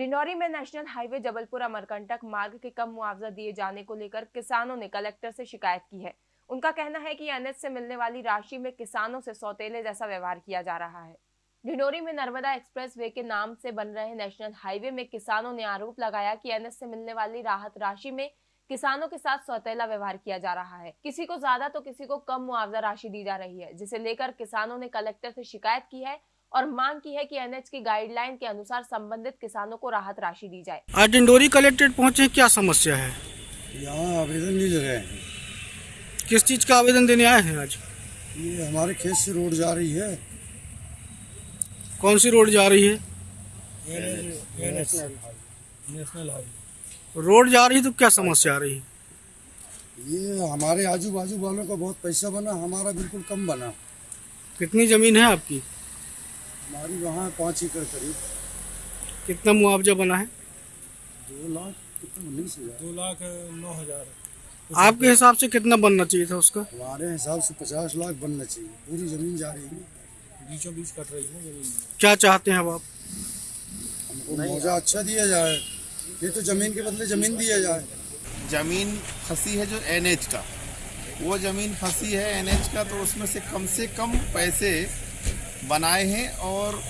डिंडौरी में national highway Jabalpur Amarkantak मार्ग के कम मुआवजा दिए जाने को लेकर किसानों ने कलेक्टर से शिकायत की है। उनका कहना है कि एनएच से मिलने वाली राशि में किसानों से सौतेले जैसा व्यवहार किया जा रहा है। डिंडोरी में नर्मदा एक्सप्रेस वे के नाम से बन रहे नेशनल हाईवे में किसानों ने आरोप लगाया कि एनएच से मिलने वाली राहत राशि में किसानों के साथ सौतेला व्यवहार किया जा रहा है। किसी को ज़्यादा तो किसी को कम मुआवजा राशि दी जा रही है, जिसे लेकर किसानों ने कलेक्टर से शिकायत की है। और मांग की है कि एनएच की गाइडलाइन के अनुसार संबंधित किसानों को राहत राशि दी जाए। आज डिंडोरी कलेक्ट्रेट पहुँचे क्या समस्या है? यहाँ आवेदन नहीं ले रहे हैं। किस चीज़ का आवेदन देने आए हैं आज? ये हमारे खेत से रोड जा रही है। कौन सी रोड जा रही है? National highway. रोड जा रही है तो क्या समस्या आ रही है? ये हमारे आजू बाजू वालों का बहुत पैसा बना हमारा बिल्कुल कम बना। कितनी ज़मीन है आपकी? हमारी वहाँ पाँच एकड़ करीब। कितना मुआवजा बना है? दो लाख कितना? उन्नीस हज़ार। दो लाख नौ हज़ार। आपके हिसाब से कितना बनना चाहिए था उसका? हमारे हिसाब से पचास लाख बनना चाहिए। पूरी ज़मीन जा रही है बीचों बीच कट रही है ज़मीन। क्या चाहते हैं अब आप? हमको मौजा अच्छा दिया जाए। ये तो ज़मीन के बदले ज़मीन दिया जाए। ज़मीन फंसी है जो एनएच का। वो ज़मीन फंसी है एनएच का तो उसमें से कम से कम पैसे बनाए हैं और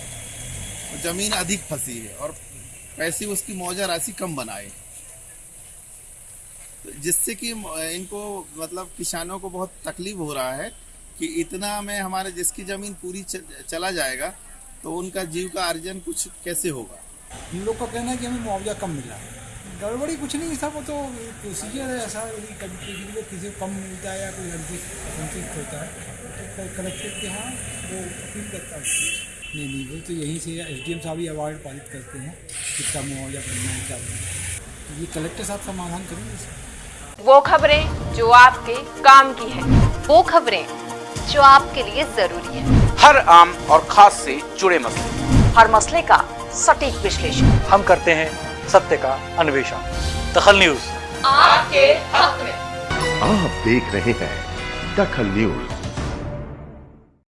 ज़मीन अधिक फंसी है और पैसे उसकी मौजा राशि कम बनाए तो जिससे कि इनको मतलब किसानों को बहुत तकलीफ़ हो रहा है कि इतना में हमारे जिसकी ज़मीन पूरी चला जाएगा तो उनका जीव का अर्जन कुछ कैसे होगा? इन लोग का कहना है कि हमें मुआवजा कम मिला है। गड़बड़ी कुछ नहीं सब वो तो प्रोसीजर है ऐसा यदि कभी किसी को किसी को कम मिलता है या कोई असंतुष्ट होता है। तो कलेक्टर के यहाँ वो अपील करता है। नहीं नहीं वो तो यहीं से एस डी एम साहब ही अवार्ड पारित करते हैं कितना मुआवजा बनना है क्या बनना है तो ये कलेक्टर साहब समाधान करेंगे वो खबरें जो आपके काम की है वो खबरें जो आपके लिए ज़रूरी है। हर आम और खास से जुड़े मसले। हर मसले का सटीक विश्लेषण। हम करते हैं सत्य का अन्वेषण। दखल न्यूज़। आपके हक में। आप देख रहे हैं दखल न्यूज़।